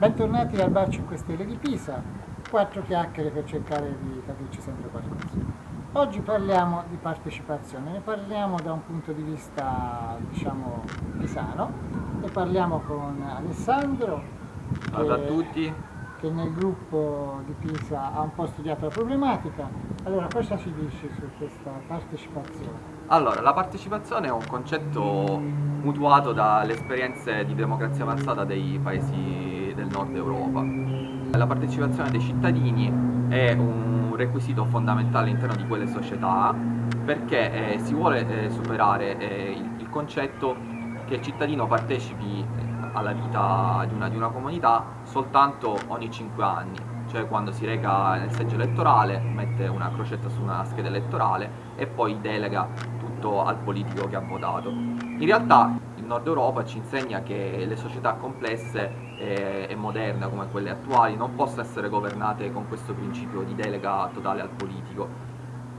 Bentornati al Bar 5 Stelle di Pisa, quattro chiacchiere per cercare di capirci sempre qualcosa. Oggi parliamo di partecipazione, ne parliamo da un punto di vista diciamo pisano, ne parliamo con Alessandro Ciao a tutti. che nel gruppo di Pisa ha un po' studiato la problematica. Allora cosa ci dici su questa partecipazione? Allora, la partecipazione è un concetto mutuato dalle esperienze di democrazia avanzata dei paesi nord Europa. La partecipazione dei cittadini è un requisito fondamentale all'interno di quelle società perché eh, si vuole eh, superare eh, il, il, concetto che il cittadino partecipi eh, alla vita di una, di una comunità soltanto ogni 5 anni cioè quando si reca nel seggio elettorale, mette una crocetta su una scheda elettorale e poi delega tutto al politico che ha votato. In realtà il Nord Europa ci insegna che le società complesse e, e moderne come quelle attuali non possono essere governate con questo principio di delega totale al politico.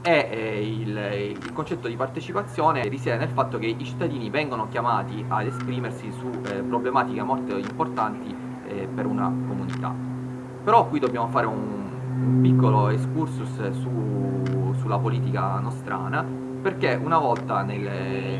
E il, il, concetto di partecipazione risiede nel fatto che i cittadini vengono chiamati ad esprimersi su eh, problematiche molto importanti eh, per una comunità. Però qui dobbiamo fare un, un piccolo excursus su, sulla politica nostrana perché una volta nel,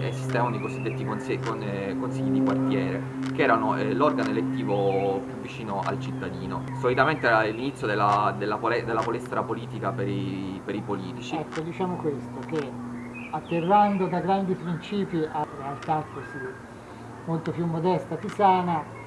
esistevano i cosiddetti consigli, eh, consigli di quartiere che erano eh, l'organo elettivo più vicino al cittadino solitamente era l'inizio della, della, della, palestra politica per i, per i politici ecco diciamo questo che atterrando da grandi principi a realtà così molto più modesta pisana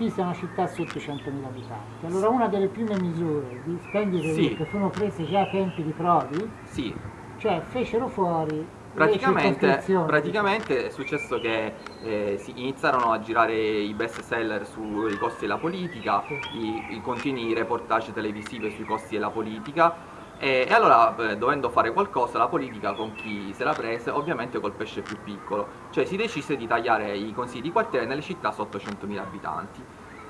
Pisa è una città sotto i 100.000 abitanti. Allora una delle prime misure di spendere sì. che furono prese già a tempi di Prodi, sì. Cioè fecero fuori Praticamente, praticamente, è successo che eh, si iniziarono a girare i best seller sui costi della politica, i, i continui reportage televisivi sui costi della politica. E, e allora eh, dovendo fare qualcosa la politica con chi se la prese ovviamente col pesce più piccolo. Cioè si decise di tagliare i consigli di quartiere nelle città sotto 100.000 abitanti.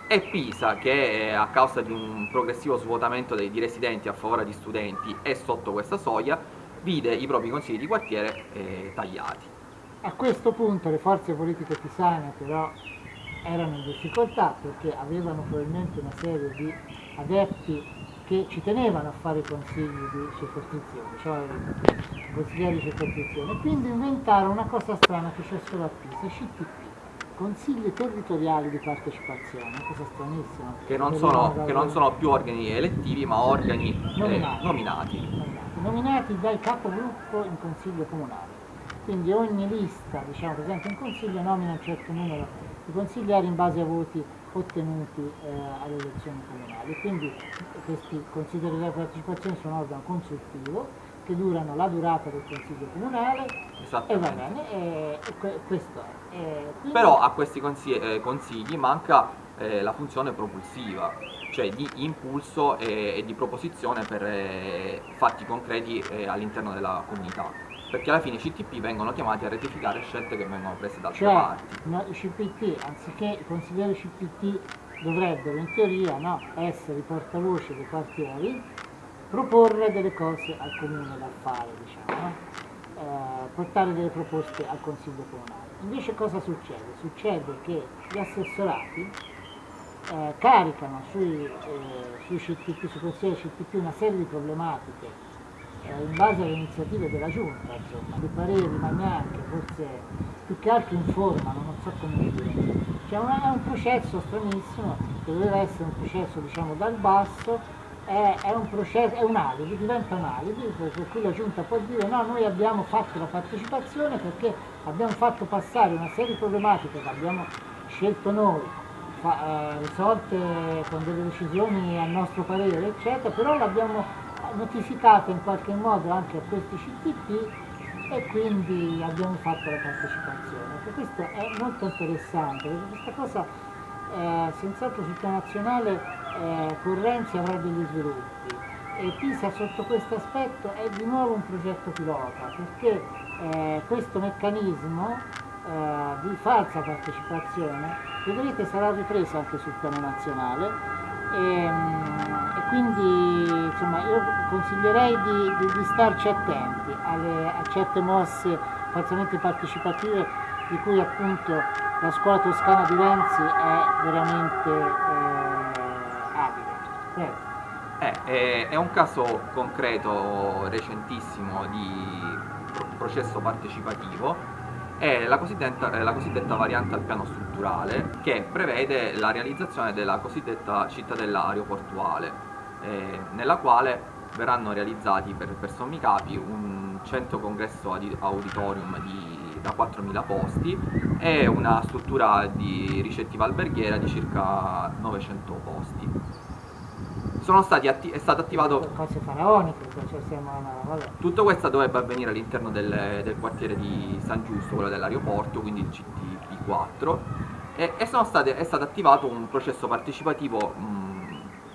E Pisa che a causa di un progressivo svuotamento dei, di residenti a favore di studenti è sotto questa soglia vide i propri consigli di quartiere eh, tagliati a questo punto le forze politiche pisane però erano in difficoltà perché avevano probabilmente una serie di adepti che ci tenevano a fare i consigli di circoscrizione, cioè i consiglieri di circoscrizione, quindi inventarono una cosa strana che c'è solo a Pisa, CTP, consigli territoriali di partecipazione, una cosa stranissima. Che non, sono, che non sono, più organi elettivi ma organi eh, nominati. Nominati. dal capogruppo in consiglio comunale. Quindi ogni lista diciamo, presente in consiglio nomina un certo numero di consiglieri in base ai voti ottenuti eh, alle elezioni comunali. Quindi questi consigli di partecipazione sono un organo consultivo che durano la durata del consiglio comunale e va bene, e, e questo è. Quindi... Però a questi consigli, eh, consigli manca eh, la funzione propulsiva, cioè di impulso e, e di proposizione per eh, fatti concreti eh, all'interno della comunità perché alla fine i CTP vengono chiamati a rettificare scelte che vengono prese da altre cioè, parti. No, i CPT, anziché i consiglieri CPT dovrebbero in teoria no, essere i portavoce dei quartieri, proporre delle cose al comune da fare, diciamo, eh, portare delle proposte al consiglio comunale. Invece cosa succede? Succede che gli assessorati eh, caricano sui, eh, sui CTP, sui consiglieri CTP una serie di problematiche eh, in base alle iniziative della giunta, insomma, dei pareri, ma neanche, forse più che altro informano, non so come dire. Cioè è un processo stranissimo, che doveva essere un processo diciamo dal basso, è, è un processo, è un alibi, diventa un alibi, per cui la giunta può dire no, noi abbiamo fatto la partecipazione perché abbiamo fatto passare una serie di problematiche che abbiamo scelto noi, fa, eh, risolte con delle decisioni a nostro parere, eccetera, però l'abbiamo notificata in qualche modo anche a questi CTP e quindi abbiamo fatto la partecipazione. Ecco, questo è molto interessante, perché questa cosa eh, senz'altro sul piano nazionale eh, Correnzi avrà degli sviluppi e Pisa sotto questo aspetto è di nuovo un progetto pilota perché eh, questo meccanismo eh, di falsa partecipazione vedrete sarà ripreso anche sul piano nazionale. E, ehm, e quindi insomma, io consiglierei di, di, di starci attenti alle, a certe mosse falsamente partecipative di cui appunto la scuola toscana di Renzi è veramente eh, Eh, è, è, un caso concreto recentissimo di processo partecipativo è la cosiddetta, la cosiddetta variante al piano strutturale che prevede la realizzazione della cosiddetta cittadella aeroportuale eh, nella quale verranno realizzati per, per sommi capi un centro congresso auditorium di, da 4.000 posti e una struttura di ricettiva alberghiera di circa 900 posti. È stato attivato cose faraoniche cioè siamo, vabbè. tutto questo dovrebbe avvenire all'interno del, del, quartiere di San Giusto quello dell'aeroporto quindi il CTP4 e, e state, è stato attivato un processo partecipativo mh,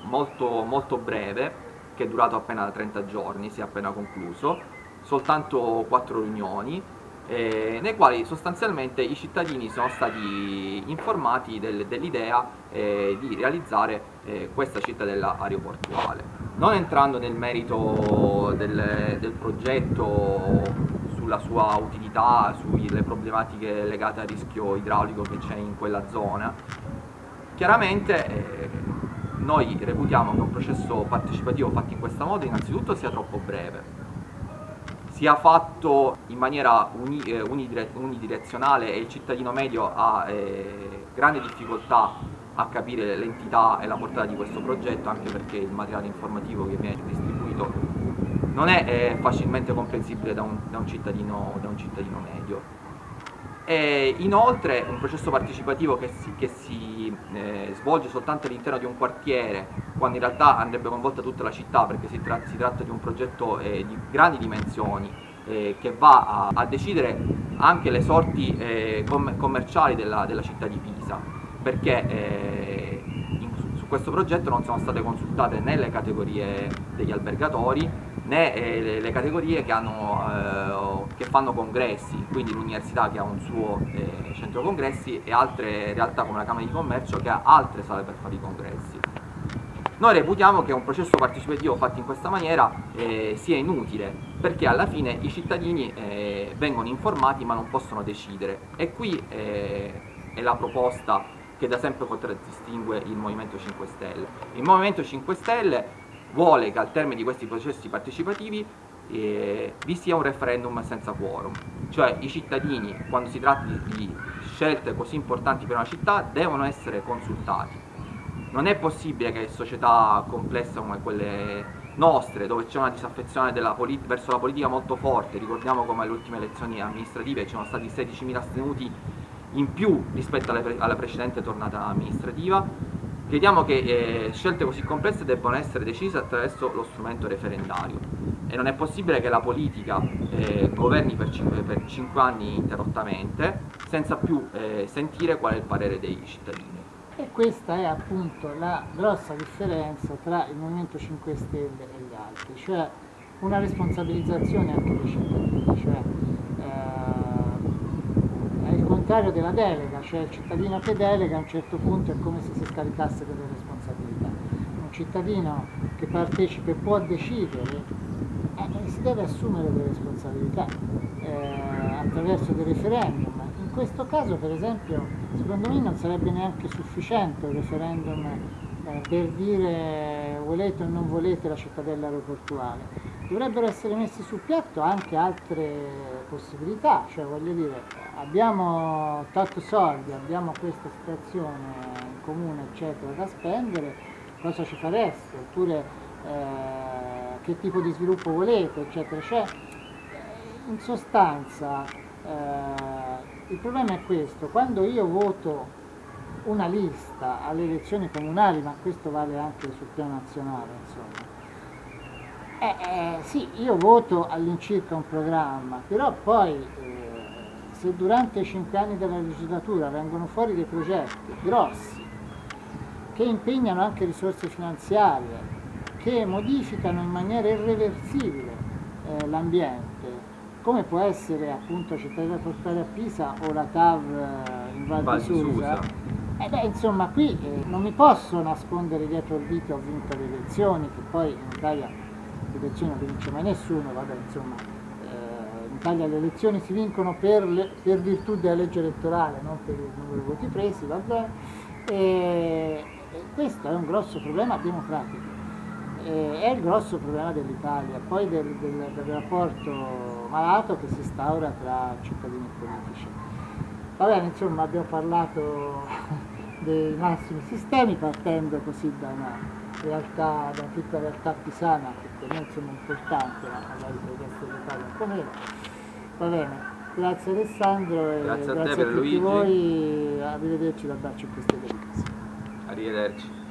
molto, molto breve che è durato appena 30 giorni, si è appena concluso, soltanto quattro riunioni, eh, nei quali sostanzialmente i cittadini sono stati informati del, dell'idea eh, di realizzare eh, questa cittadella aeroportuale. Non entrando nel merito del, del progetto, sulla sua utilità, sulle problematiche legate al rischio idraulico che c'è in quella zona, chiaramente eh, noi reputiamo che un processo partecipativo fatto in questo modo innanzitutto sia troppo breve, sia fatto in maniera uni, eh, unidire, unidirezionale e il cittadino medio ha eh, grande difficoltà a capire l'entità e la portata di questo progetto anche perché il materiale informativo che viene distribuito non è eh, facilmente comprensibile da un, da, un da un cittadino medio. E inoltre un processo partecipativo che si, che si eh, svolge soltanto all'interno di un quartiere, quando in realtà andrebbe coinvolta tutta la città perché si, tra si tratta di un progetto eh, di grandi dimensioni eh, che va a, a, decidere anche le sorti eh, com commerciali della, della, città di Pisa, perché eh, in, su questo progetto non sono state consultate né le categorie degli albergatori né eh, le, le, categorie che, hanno, che, fanno congressi, quindi l'università che ha un suo eh, centro congressi e altre realtà come la Camera di Commercio che ha altre sale per fare i congressi. Noi reputiamo che un processo partecipativo fatto in questa maniera eh, sia inutile perché alla fine i cittadini eh, vengono informati ma non possono decidere e qui eh, è la proposta che da sempre contraddistingue il Movimento 5 Stelle. Il Movimento 5 Stelle vuole che al termine di questi processi partecipativi eh, vi sia un referendum senza quorum, cioè i cittadini quando si tratta di scelte così importanti per una città devono essere consultati. Non è possibile che società complesse come quelle nostre, dove c'è una disaffezione verso la politica molto forte, ricordiamo come alle ultime elezioni amministrative ci sono stati 16.000 astenuti in più rispetto alla precedente tornata amministrativa, Crediamo che eh, scelte così complesse debbano essere decise attraverso lo strumento referendario e non è possibile che la politica eh, governi per 5, per 5, anni interrottamente senza più eh, sentire qual è il parere dei cittadini. E questa è appunto la grossa differenza tra il Movimento 5 Stelle e gli altri, cioè una responsabilizzazione anche dei cittadini, cioè, contrario della delega, cioè il cittadino che delega a un certo punto è come se si scaricasse delle responsabilità. Un cittadino che partecipa e può decidere eh, si deve assumere delle responsabilità eh, attraverso dei referendum. In questo caso per esempio secondo me non sarebbe neanche sufficiente un referendum eh, per dire volete o non volete la cittadella aeroportuale. Dovrebbero essere messi sul piatto anche altre possibilità, cioè voglio dire, abbiamo tanto soldi, abbiamo questa situazione in comune eccetera da spendere, cosa ci fareste? Oppure eh, che tipo di sviluppo volete eccetera. Cioè, in sostanza eh, il problema è questo, quando io voto una lista alle elezioni comunali, ma questo vale anche sul piano nazionale, insomma. Eh, eh, sì, io voto all'incirca un programma, però poi eh, se durante i cinque anni della legislatura vengono fuori dei progetti grossi, che impegnano anche risorse finanziarie, che modificano in maniera irreversibile eh, l'ambiente, come può essere appunto Cittadella Portale a Pisa o la TAV eh, in Val di Susa, eh beh, insomma, qui eh, non mi posso nascondere dietro il dito ho vinto le elezioni, che poi in Italia le elezioni non le vince mai nessuno, vabbè, insomma, eh, in Italia le elezioni si vincono per, le, per, virtù della legge elettorale, non per il numero di voti presi, vabbè. E, E questo è un grosso problema democratico, è il grosso problema dell'Italia, poi del, del, del rapporto malato che si instaura tra cittadini e politici. Va bene, insomma, abbiamo parlato dei massimi sistemi partendo così da una realtà, da una piccola realtà pisana che per me insomma, è importante, ma magari potrebbe essere locale un po' meno. Va bene, grazie Alessandro e Grazie a te, grazie a per tutti Luigi. voi, arrivederci da in queste delizia. Arrivederci.